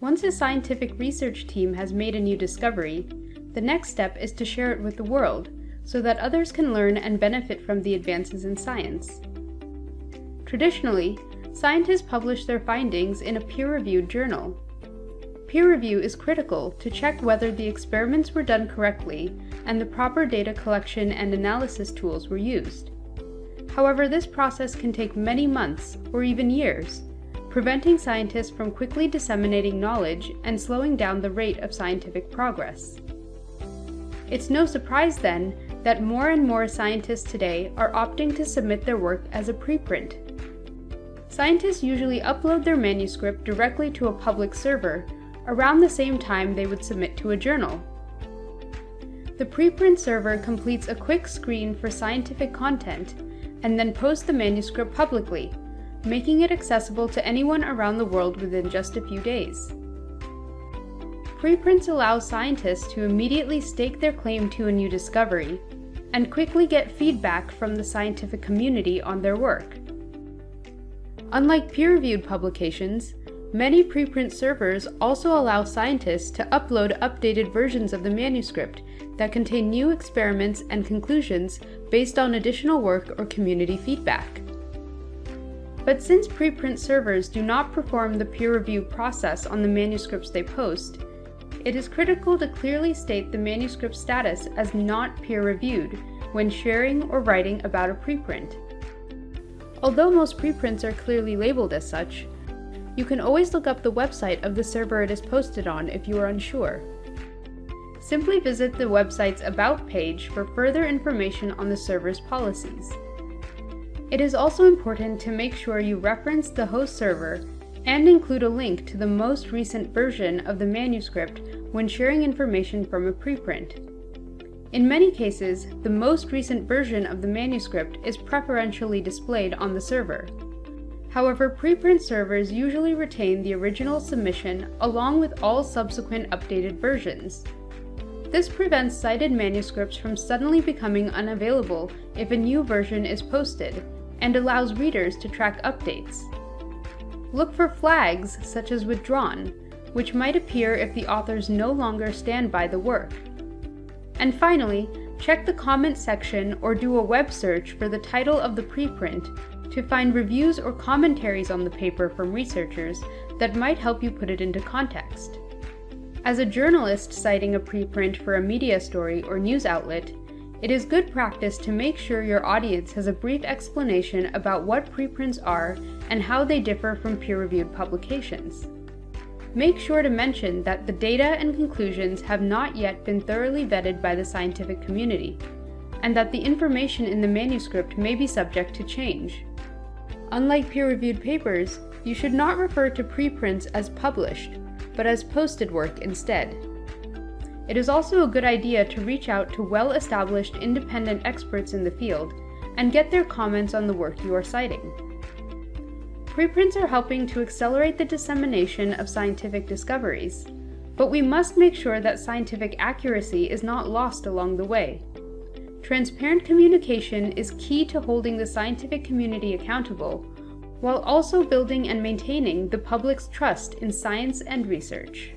Once a scientific research team has made a new discovery, the next step is to share it with the world so that others can learn and benefit from the advances in science. Traditionally, scientists publish their findings in a peer-reviewed journal. Peer review is critical to check whether the experiments were done correctly and the proper data collection and analysis tools were used. However, this process can take many months or even years, preventing scientists from quickly disseminating knowledge and slowing down the rate of scientific progress. It's no surprise then that more and more scientists today are opting to submit their work as a preprint. Scientists usually upload their manuscript directly to a public server around the same time they would submit to a journal. The preprint server completes a quick screen for scientific content and then posts the manuscript publicly, making it accessible to anyone around the world within just a few days. Preprints allow scientists to immediately stake their claim to a new discovery and quickly get feedback from the scientific community on their work. Unlike peer-reviewed publications, many preprint servers also allow scientists to upload updated versions of the manuscript that contain new experiments and conclusions based on additional work or community feedback. But since preprint servers do not perform the peer review process on the manuscripts they post, it is critical to clearly state the manuscript status as not peer-reviewed when sharing or writing about a preprint. Although most preprints are clearly labeled as such, you can always look up the website of the server it is posted on if you are unsure. Simply visit the website's About page for further information on the server's policies. It is also important to make sure you reference the host server and include a link to the most recent version of the manuscript when sharing information from a preprint. In many cases, the most recent version of the manuscript is preferentially displayed on the server. However, preprint servers usually retain the original submission along with all subsequent updated versions. This prevents cited manuscripts from suddenly becoming unavailable if a new version is posted, and allows readers to track updates. Look for flags, such as withdrawn, which might appear if the authors no longer stand by the work. And finally, check the comment section or do a web search for the title of the preprint to find reviews or commentaries on the paper from researchers that might help you put it into context. As a journalist citing a preprint for a media story or news outlet, it is good practice to make sure your audience has a brief explanation about what preprints are and how they differ from peer-reviewed publications. Make sure to mention that the data and conclusions have not yet been thoroughly vetted by the scientific community, and that the information in the manuscript may be subject to change. Unlike peer-reviewed papers, you should not refer to preprints as published, but as posted work instead. It is also a good idea to reach out to well-established independent experts in the field and get their comments on the work you are citing. Preprints are helping to accelerate the dissemination of scientific discoveries, but we must make sure that scientific accuracy is not lost along the way. Transparent communication is key to holding the scientific community accountable, while also building and maintaining the public's trust in science and research.